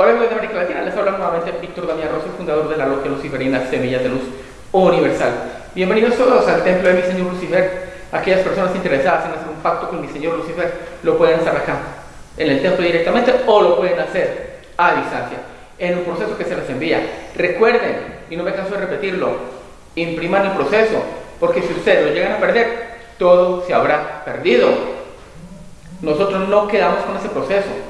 Hola amigos de América Latina, les habla nuevamente Víctor Damián Rosso, fundador de la Logia Luciferina Semillas de Luz Universal. Bienvenidos todos al templo de mi señor Lucifer. Aquellas personas interesadas en hacer un pacto con mi señor Lucifer lo pueden hacer acá, en el templo directamente, o lo pueden hacer a distancia, en un proceso que se les envía. Recuerden, y no me canso de repetirlo, impriman el proceso, porque si ustedes lo llegan a perder, todo se habrá perdido. Nosotros no quedamos con ese proceso.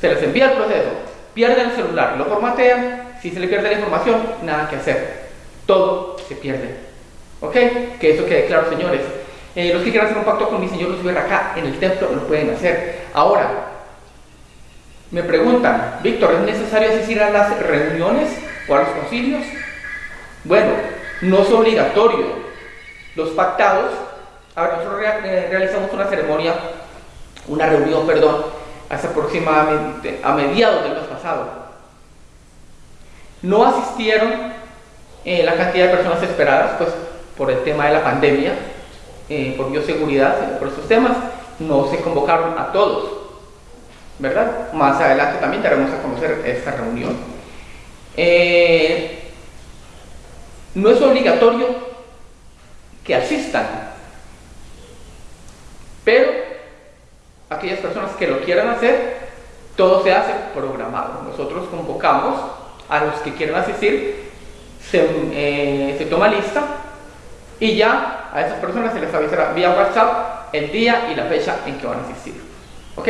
Se les envía el proceso, pierden el celular, lo formatean, si se le pierde la información, nada que hacer. Todo se pierde. ¿Ok? Que eso quede claro, señores. Eh, los que quieran hacer un pacto con mi señor Lucifer acá en el templo lo pueden hacer. Ahora, me preguntan, Víctor, ¿es necesario asistir a las reuniones o a los concilios? Bueno, no es obligatorio. Los pactados, ahora nosotros realizamos una ceremonia, una reunión, perdón, hace aproximadamente a mediados del mes pasado. No asistieron eh, la cantidad de personas esperadas, pues por el tema de la pandemia, eh, por bioseguridad, por esos temas, no se convocaron a todos, ¿verdad? Más adelante también daremos a conocer esta reunión. Eh, no es obligatorio que asistan. Pero aquellas personas que lo quieran hacer, todo se hace programado. Nosotros convocamos a los que quieran asistir, se, eh, toma lista y ya a esas personas se les avisará vía WhatsApp el día y la fecha en que van a asistir. ¿Ok?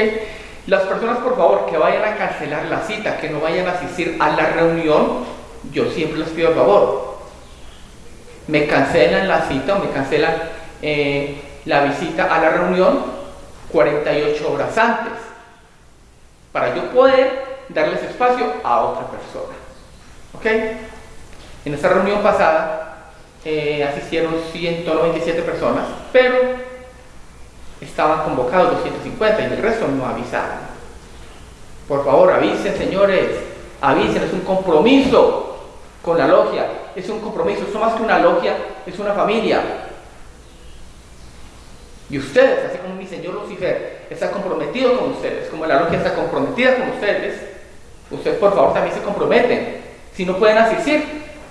Las personas, por favor, que vayan a cancelar la cita, que no vayan a asistir a la reunión, yo siempre les pido el favor, me cancelan la cita o me cancelan eh, la visita a la reunión 48 horas antes para yo poder darles espacio a otra persona. ¿Ok? En esta reunión pasada eh, asistieron 197 personas, pero estaban convocados 250 y el resto no avisaron. Por favor, avisen, señores, avisen, es un compromiso con la logia. Es un compromiso, esto más que una logia, es una familia. Y ustedes, así como mi Señor Lucifer, está comprometido con ustedes, como la logia está comprometida con ustedes, ustedes por favor también se comprometen. Si no pueden asistir,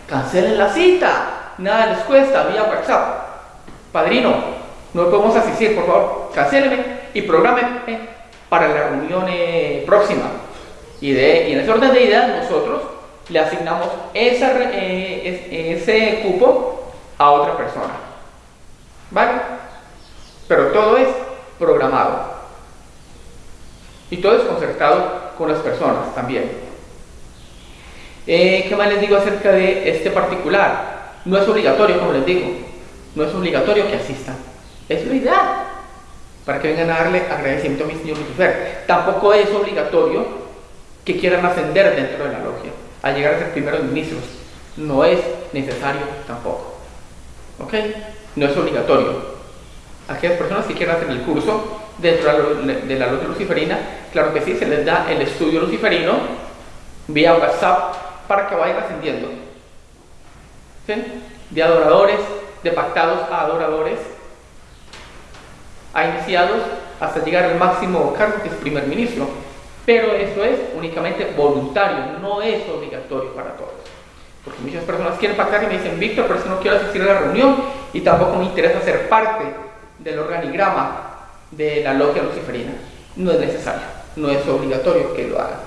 cancelen la cita. Nada les cuesta, vía WhatsApp. Padrino, no podemos asistir, por favor, cancelenme y programenme para la reunión eh, próxima. Y en ese orden de ideas, nosotros le asignamos eh, ese cupo a otra persona. ¿Vale? Programado. Y todo es concertado con las personas también. Eh, ¿Qué más les digo acerca de este particular? No es obligatorio, como les digo. No es obligatorio que asistan. Es lo ideal. Para que vengan a darle agradecimiento a mi señor Lucifer. Tampoco es obligatorio que quieran ascender dentro de la logia a llegar a ser primeros ministros. No es necesario tampoco. ¿Ok? No es obligatorio. Aquellas personas que quieran hacer el curso dentro de la luz luciferina, claro que sí, se les da el estudio luciferino vía WhatsApp para que vayan ascendiendo. ¿Sí? De adoradores, de pactados a adoradores, a iniciados hasta llegar al máximo cargo que es primer ministro. Pero eso es únicamente voluntario, no es obligatorio para todos. Porque muchas personas quieren pactar y me dicen, Víctor, pero es que no quiero asistir a la reunión y tampoco me interesa ser parte del organigrama de la logia luciferina. No es necesario, no es obligatorio que lo hagan.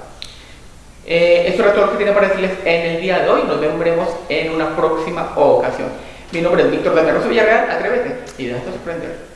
Eh, esto era todo lo que tenía para decirles en el día de hoy. Nos veremos en una próxima ocasión. Mi nombre es Víctor Damián Villarreal. Atrévete y déjate sorprender.